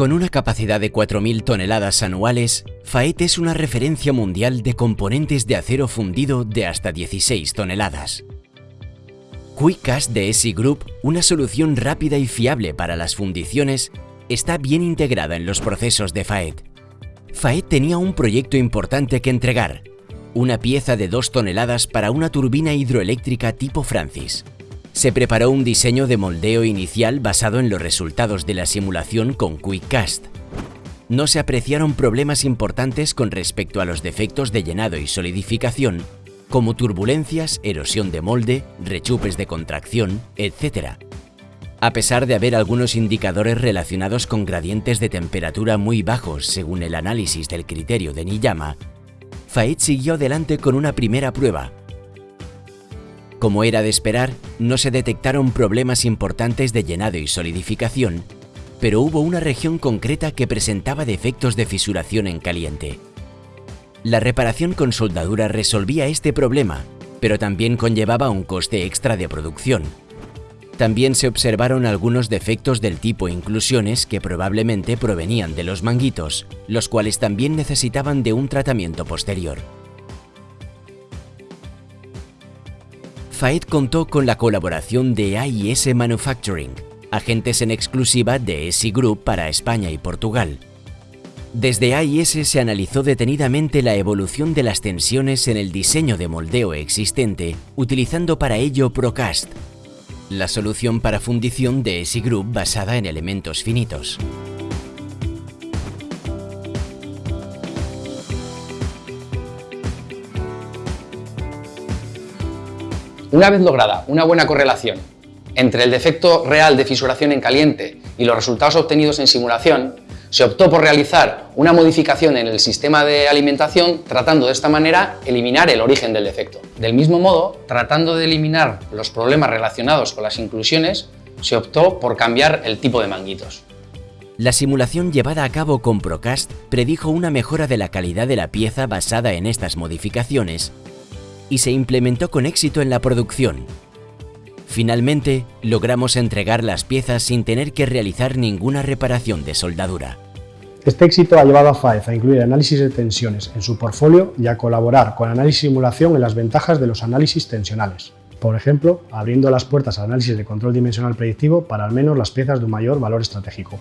Con una capacidad de 4.000 toneladas anuales, FAET es una referencia mundial de componentes de acero fundido de hasta 16 toneladas. QuickCast de ESI Group, una solución rápida y fiable para las fundiciones, está bien integrada en los procesos de FAET. FAET tenía un proyecto importante que entregar, una pieza de 2 toneladas para una turbina hidroeléctrica tipo Francis. Se preparó un diseño de moldeo inicial basado en los resultados de la simulación con QuickCast. No se apreciaron problemas importantes con respecto a los defectos de llenado y solidificación, como turbulencias, erosión de molde, rechupes de contracción, etc. A pesar de haber algunos indicadores relacionados con gradientes de temperatura muy bajos según el análisis del criterio de Niyama, Faid siguió adelante con una primera prueba. Como era de esperar, no se detectaron problemas importantes de llenado y solidificación, pero hubo una región concreta que presentaba defectos de fisuración en caliente. La reparación con soldadura resolvía este problema, pero también conllevaba un coste extra de producción. También se observaron algunos defectos del tipo inclusiones que probablemente provenían de los manguitos, los cuales también necesitaban de un tratamiento posterior. FAED contó con la colaboración de AIS Manufacturing, agentes en exclusiva de ESI Group para España y Portugal, desde AIS se analizó detenidamente la evolución de las tensiones en el diseño de moldeo existente, utilizando para ello Procast, la solución para fundición de ESI Group basada en elementos finitos. Una vez lograda una buena correlación entre el defecto real de fisuración en caliente y los resultados obtenidos en simulación, se optó por realizar una modificación en el sistema de alimentación tratando de esta manera eliminar el origen del defecto. Del mismo modo, tratando de eliminar los problemas relacionados con las inclusiones, se optó por cambiar el tipo de manguitos. La simulación llevada a cabo con Procast predijo una mejora de la calidad de la pieza basada en estas modificaciones y se implementó con éxito en la producción. Finalmente, logramos entregar las piezas sin tener que realizar ninguna reparación de soldadura. Este éxito ha llevado a FAEZ a incluir análisis de tensiones en su portfolio y a colaborar con análisis simulación en las ventajas de los análisis tensionales. Por ejemplo, abriendo las puertas al análisis de control dimensional predictivo para al menos las piezas de un mayor valor estratégico.